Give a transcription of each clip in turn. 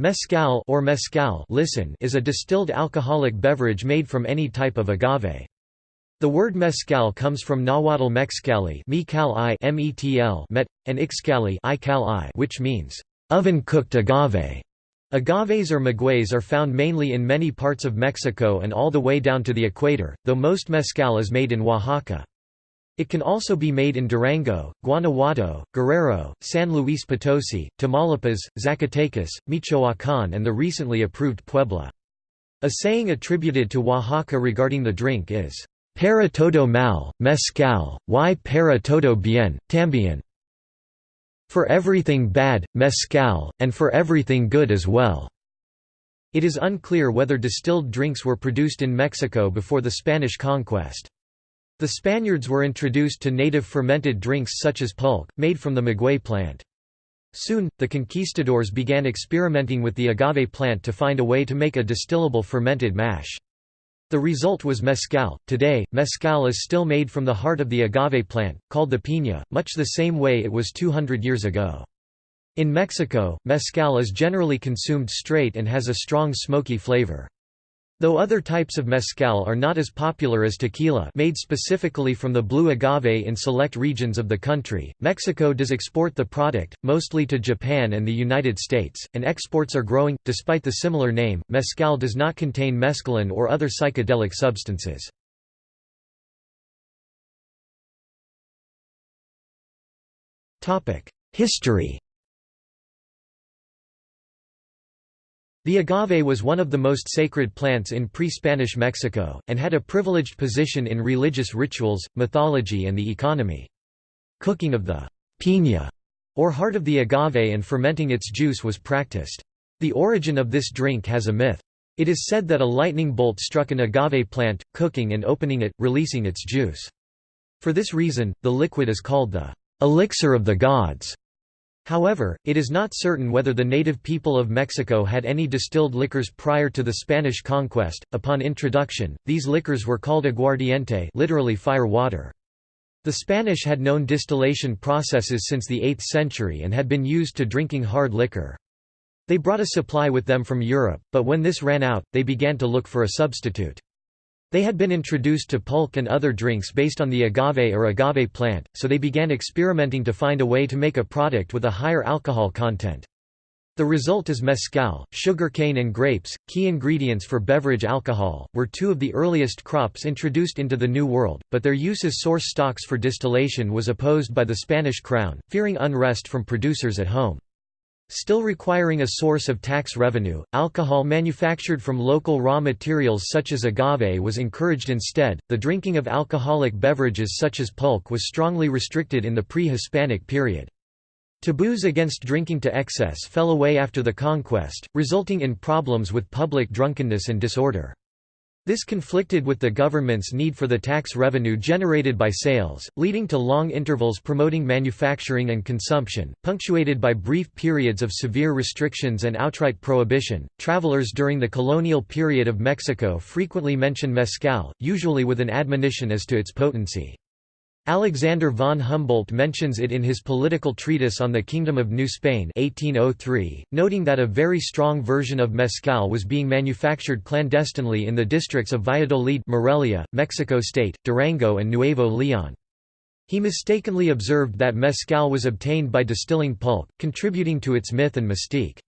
Mezcal or mezcal listen is a distilled alcoholic beverage made from any type of agave. The word mezcal comes from Nahuatl mexcali met, and ixcali which means, oven-cooked agave. Agaves or magueyes are found mainly in many parts of Mexico and all the way down to the equator, though most mezcal is made in Oaxaca. It can also be made in Durango, Guanajuato, Guerrero, San Luis Potosi, Tamaulipas, Zacatecas, Michoacán and the recently approved Puebla. A saying attributed to Oaxaca regarding the drink is, Para todo mal, mezcal, y para todo bien, también. For everything bad, mezcal, and for everything good as well. It is unclear whether distilled drinks were produced in Mexico before the Spanish conquest. The Spaniards were introduced to native fermented drinks such as pulque, made from the maguey plant. Soon, the conquistadors began experimenting with the agave plant to find a way to make a distillable fermented mash. The result was mezcal. Today, mezcal is still made from the heart of the agave plant, called the piña, much the same way it was 200 years ago. In Mexico, mezcal is generally consumed straight and has a strong smoky flavor. Though other types of mezcal are not as popular as tequila made specifically from the blue agave in select regions of the country, Mexico does export the product, mostly to Japan and the United States, and exports are growing. Despite the similar name, mezcal does not contain mescaline or other psychedelic substances. History The agave was one of the most sacred plants in pre-Spanish Mexico, and had a privileged position in religious rituals, mythology and the economy. Cooking of the piña, or heart of the agave and fermenting its juice was practiced. The origin of this drink has a myth. It is said that a lightning bolt struck an agave plant, cooking and opening it, releasing its juice. For this reason, the liquid is called the elixir of the gods. However, it is not certain whether the native people of Mexico had any distilled liquors prior to the Spanish conquest. Upon introduction, these liquors were called aguardiente, literally fire water. The Spanish had known distillation processes since the 8th century and had been used to drinking hard liquor. They brought a supply with them from Europe, but when this ran out, they began to look for a substitute. They had been introduced to pulque and other drinks based on the agave or agave plant, so they began experimenting to find a way to make a product with a higher alcohol content. The result is mezcal. Sugarcane and grapes, key ingredients for beverage alcohol, were two of the earliest crops introduced into the New World, but their use as source stocks for distillation was opposed by the Spanish crown, fearing unrest from producers at home. Still requiring a source of tax revenue, alcohol manufactured from local raw materials such as agave was encouraged instead. The drinking of alcoholic beverages such as pulque was strongly restricted in the pre Hispanic period. Taboos against drinking to excess fell away after the conquest, resulting in problems with public drunkenness and disorder. This conflicted with the government's need for the tax revenue generated by sales, leading to long intervals promoting manufacturing and consumption, punctuated by brief periods of severe restrictions and outright prohibition. Travelers during the colonial period of Mexico frequently mention mezcal, usually with an admonition as to its potency. Alexander von Humboldt mentions it in his political treatise on the Kingdom of New Spain 1803, noting that a very strong version of mezcal was being manufactured clandestinely in the districts of Valladolid Morelia, Mexico State, Durango and Nuevo León. He mistakenly observed that mezcal was obtained by distilling pulp, contributing to its myth and mystique.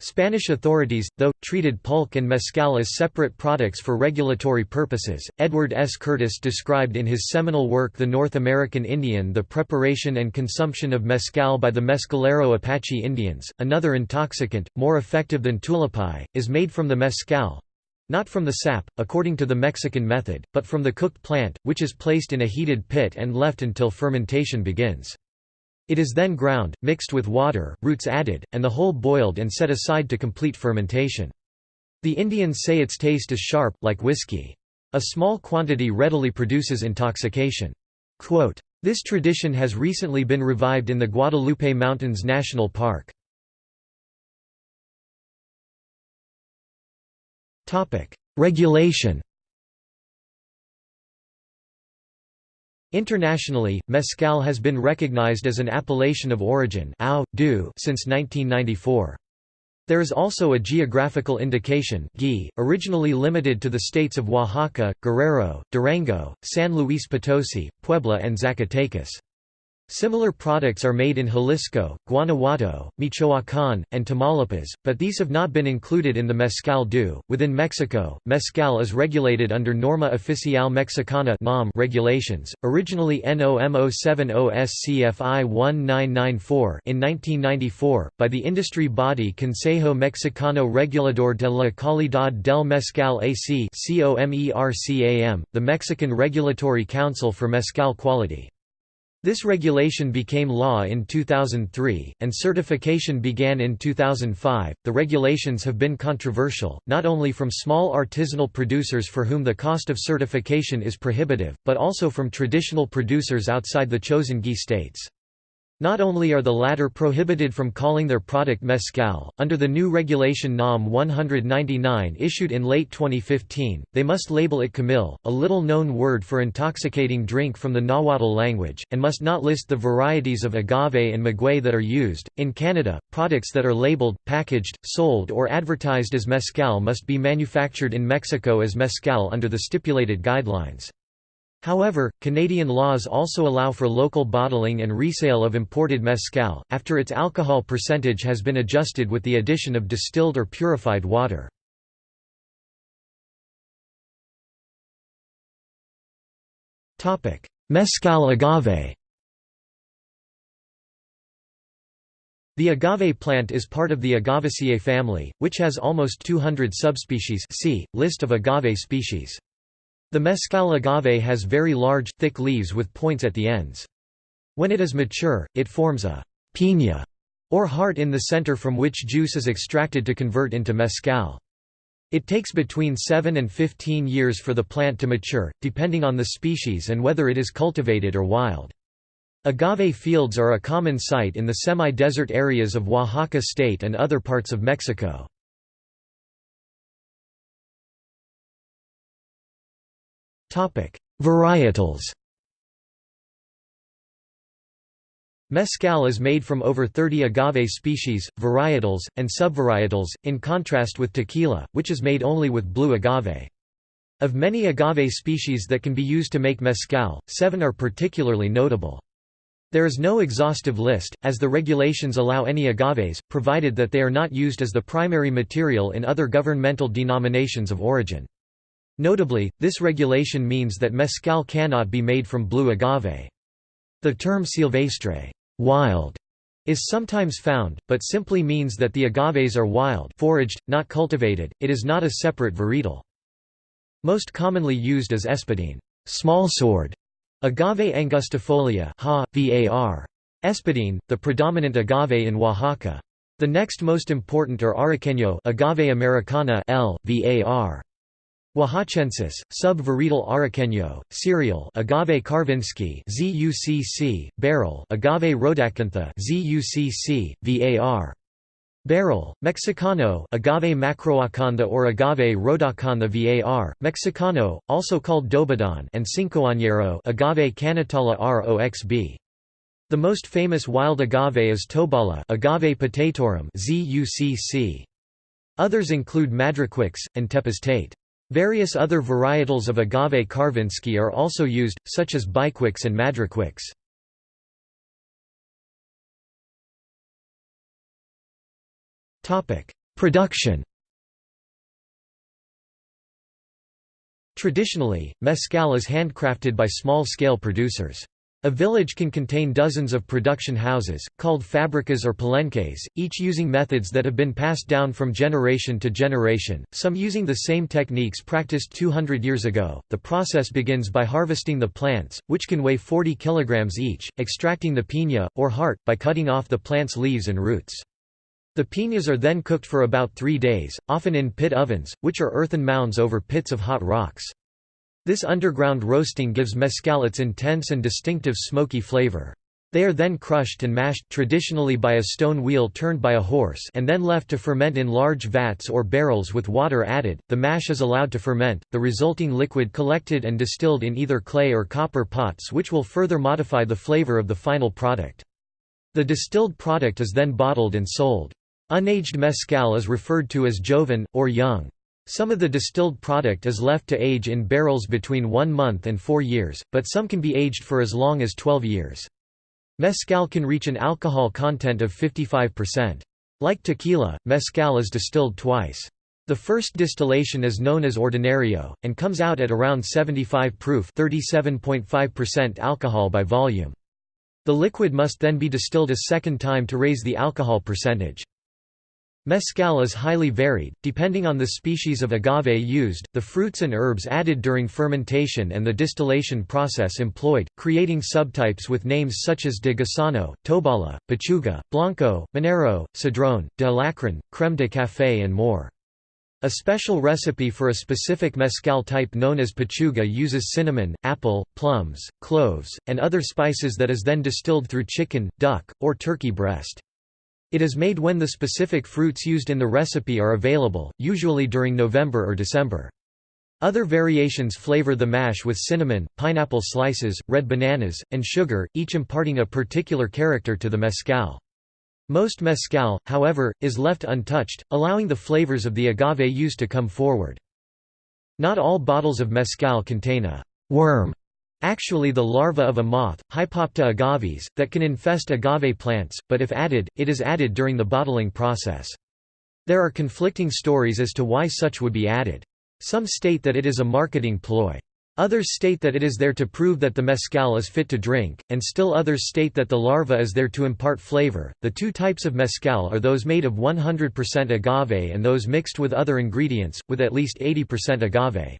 Spanish authorities, though, treated pulque and mezcal as separate products for regulatory purposes. Edward S. Curtis described in his seminal work The North American Indian the preparation and consumption of mezcal by the Mescalero Apache Indians. Another intoxicant, more effective than tulpai, is made from the mezcal not from the sap, according to the Mexican method, but from the cooked plant, which is placed in a heated pit and left until fermentation begins. It is then ground, mixed with water, roots added, and the whole boiled and set aside to complete fermentation. The Indians say its taste is sharp, like whiskey. A small quantity readily produces intoxication. Quote, this tradition has recently been revived in the Guadalupe Mountains National Park. Regulation Internationally, mezcal has been recognized as an appellation of origin since 1994. There is also a geographical indication originally limited to the states of Oaxaca, Guerrero, Durango, San Luis Potosi, Puebla and Zacatecas. Similar products are made in Jalisco, Guanajuato, Michoacán, and Tamaulipas, but these have not been included in the mezcal due. Within Mexico, mezcal is regulated under Norma Oficial Mexicana regulations, originally NOM 070 SCFI 1994 in 1994 by the industry body Consejo Mexicano Regulador de la Calidad del Mezcal AC the Mexican Regulatory Council for Mezcal Quality. This regulation became law in 2003, and certification began in 2005. The regulations have been controversial, not only from small artisanal producers for whom the cost of certification is prohibitive, but also from traditional producers outside the chosen GI states. Not only are the latter prohibited from calling their product mezcal, under the new regulation NOM 199 issued in late 2015, they must label it komil, a little-known word for intoxicating drink from the Nahuatl language, and must not list the varieties of agave and maguey that are used. In Canada, products that are labeled, packaged, sold or advertised as mezcal must be manufactured in Mexico as mezcal under the stipulated guidelines. However, Canadian laws also allow for local bottling and resale of imported mezcal, after its alcohol percentage has been adjusted with the addition of distilled or purified water. Mezcal agave The agave plant is part of the Agavaceae family, which has almost 200 subspecies see, list of agave species. The mezcal agave has very large, thick leaves with points at the ends. When it is mature, it forms a piña, or heart in the center from which juice is extracted to convert into mezcal. It takes between 7 and 15 years for the plant to mature, depending on the species and whether it is cultivated or wild. Agave fields are a common sight in the semi-desert areas of Oaxaca state and other parts of Mexico. Varietals Mezcal is made from over 30 agave species, varietals, and subvarietals, in contrast with tequila, which is made only with blue agave. Of many agave species that can be used to make mezcal, seven are particularly notable. There is no exhaustive list, as the regulations allow any agaves, provided that they are not used as the primary material in other governmental denominations of origin. Notably, this regulation means that mezcal cannot be made from blue agave. The term silvestre wild", is sometimes found, but simply means that the agaves are wild foraged, not cultivated, it is not a separate varietal. Most commonly used as espadine (small sword) agave angustifolia ha, var. Espadine, the predominant agave in Oaxaca. The next most important are arroqueño agave americana L, var. Oaxacensis, sub-varietal arroqueño, cirial agave karwinskii ZUCC, barril agave rhodacantha ZUCC, VAR. Barril, Mexicano agave macroacantha or agave rhodacantha var, Mexicano, also called dobadaan and cincoañero agave canatala roxb. The most famous wild agave is tobala agave potatorum ZUCC. Others include madrecuixe, and tepeztate. Various other varietals of agave karwinskii are also used, such as bicuixe and madrecuixe. Production Traditionally, mezcal is handcrafted by small-scale producers. A village can contain dozens of production houses, called fabricas or palenques, each using methods that have been passed down from generation to generation, some using the same techniques practiced 200 years ago. The process begins by harvesting the plants, which can weigh 40 kilograms each, extracting the piña, or heart, by cutting off the plant's leaves and roots. The piñas are then cooked for about three days, often in pit ovens, which are earthen mounds over pits of hot rocks. This underground roasting gives mezcal its intense and distinctive smoky flavor. They are then crushed and mashed traditionally by a stone wheel turned by a horse and then left to ferment in large vats or barrels with water added. The mash is allowed to ferment, the resulting liquid collected and distilled in either clay or copper pots which will further modify the flavor of the final product. The distilled product is then bottled and sold. Unaged mezcal is referred to as joven, or young. Some of the distilled product is left to age in barrels between one month and four years, but some can be aged for as long as 12 years. Mezcal can reach an alcohol content of 55%. Like tequila, mezcal is distilled twice. The first distillation is known as ordinario, and comes out at around 75 proof 37.5% alcohol by volume. The liquid must then be distilled a second time to raise the alcohol percentage. Mezcal is highly varied, depending on the species of agave used, the fruits and herbs added during fermentation and the distillation process employed, creating subtypes with names such as de Gusano, Tobala, Pechuga, Blanco, Minero, Cedrone, de Alacrán, Creme de Café and more. A special recipe for a specific mezcal type known as pechuga uses cinnamon, apple, plums, cloves, and other spices that is then distilled through chicken, duck, or turkey breast. It is made when the specific fruits used in the recipe are available, usually during November or December. Other variations flavor the mash with cinnamon, pineapple slices, red bananas, and sugar, each imparting a particular character to the mezcal. Most mezcal, however, is left untouched, allowing the flavors of the agave used to come forward. Not all bottles of mezcal contain a worm actually the larva of a moth, Hypopta agavis, that can infest agave plants, but if added, it is added during the bottling process. There are conflicting stories as to why such would be added. Some state that it is a marketing ploy. Others state that it is there to prove that the mezcal is fit to drink, and still others state that the larva is there to impart flavor. The two types of mezcal are those made of 100% agave and those mixed with other ingredients, with at least 80% agave.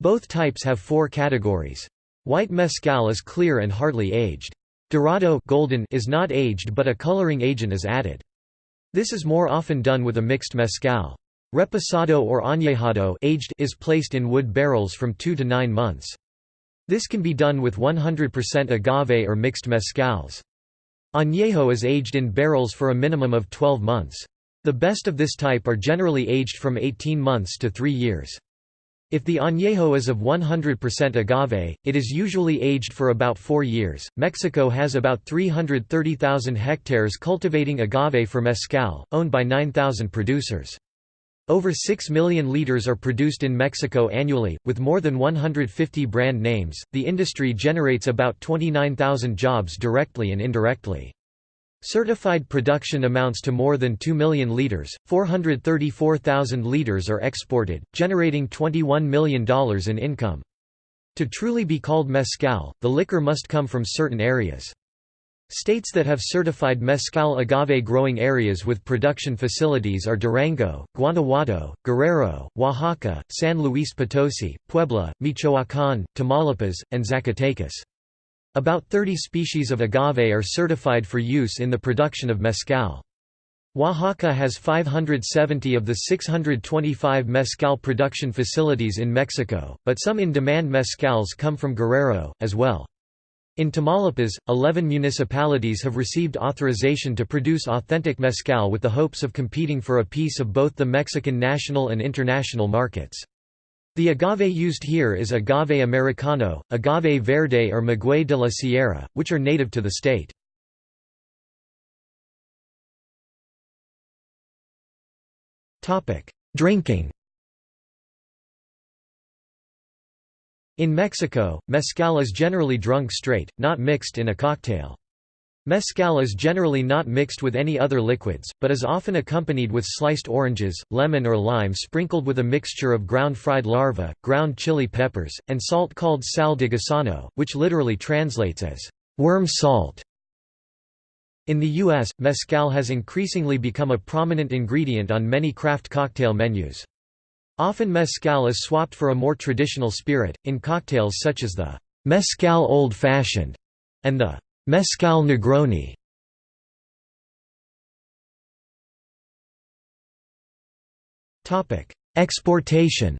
Both types have four categories. White mezcal is clear and hardly aged. Dorado golden is not aged but a coloring agent is added. This is more often done with a mixed mezcal. Reposado or añejado aged is placed in wood barrels from 2 to 9 months. This can be done with 100% agave or mixed mezcals. Añejo is aged in barrels for a minimum of 12 months. The best of this type are generally aged from 18 months to 3 years. If the añejo is of 100% agave, it is usually aged for about four years. Mexico has about 330,000 hectares cultivating agave for mezcal, owned by 9,000 producers. Over 6 million liters are produced in Mexico annually, with more than 150 brand names. The industry generates about 29,000 jobs directly and indirectly. Certified production amounts to more than 2 million litres, 434,000 litres are exported, generating $21 million in income. To truly be called mezcal, the liquor must come from certain areas. States that have certified mezcal agave growing areas with production facilities are Durango, Guanajuato, Guerrero, Oaxaca, San Luis Potosi, Puebla, Michoacán, Tamaulipas, and Zacatecas. About 30 species of agave are certified for use in the production of mezcal. Oaxaca has 570 of the 625 mezcal production facilities in Mexico, but some in-demand mezcals come from Guerrero, as well. In Tamaulipas, 11 municipalities have received authorization to produce authentic mezcal with the hopes of competing for a piece of both the Mexican national and international markets. The agave used here is agave americano, agave verde or maguey de la sierra, which are native to the state. Drinking In Mexico, mezcal is generally drunk straight, not mixed in a cocktail. Mezcal is generally not mixed with any other liquids, but is often accompanied with sliced oranges, lemon or lime sprinkled with a mixture of ground fried larvae, ground chili peppers, and salt called sal de gusano, which literally translates as worm salt. In the U.S., mezcal has increasingly become a prominent ingredient on many craft cocktail menus. Often mezcal is swapped for a more traditional spirit, in cocktails such as the mezcal old fashioned and the Mezcal Negroni Exportation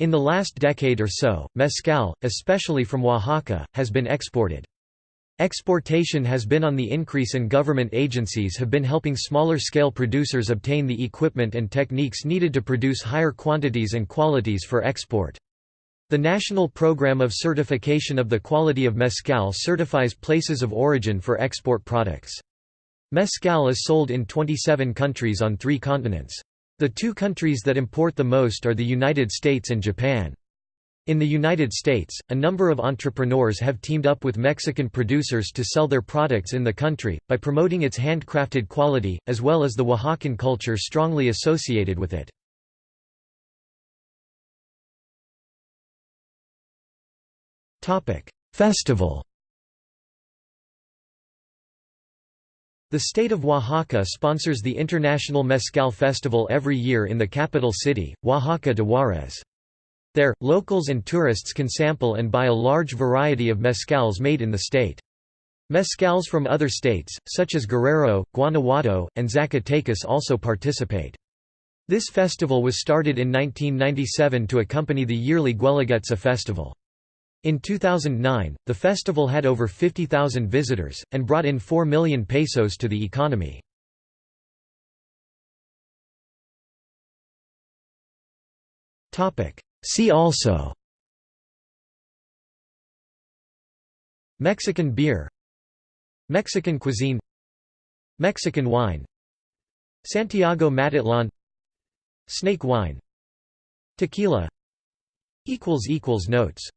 In the last decade or so, mezcal, especially from Oaxaca, has been exported. Exportation has been on the increase and government agencies have been helping smaller-scale producers obtain the equipment and techniques needed to produce higher quantities and qualities for export. The National Program of Certification of the Quality of Mezcal certifies places of origin for export products. Mezcal is sold in 27 countries on three continents. The two countries that import the most are the United States and Japan. In the United States, a number of entrepreneurs have teamed up with Mexican producers to sell their products in the country, by promoting its handcrafted quality, as well as the Oaxacan culture strongly associated with it. Festival The state of Oaxaca sponsors the International Mezcal Festival every year in the capital city, Oaxaca de Juárez. There, locals and tourists can sample and buy a large variety of mezcals made in the state. Mezcals from other states, such as Guerrero, Guanajuato, and Zacatecas also participate. This festival was started in 1997 to accompany the yearly Guelaguetza festival. In 2009, the festival had over 50,000 visitors, and brought in 4 million pesos to the economy. See also Mexican beer Mexican cuisine Mexican wine Santiago Matatlan Snake wine Tequila Notes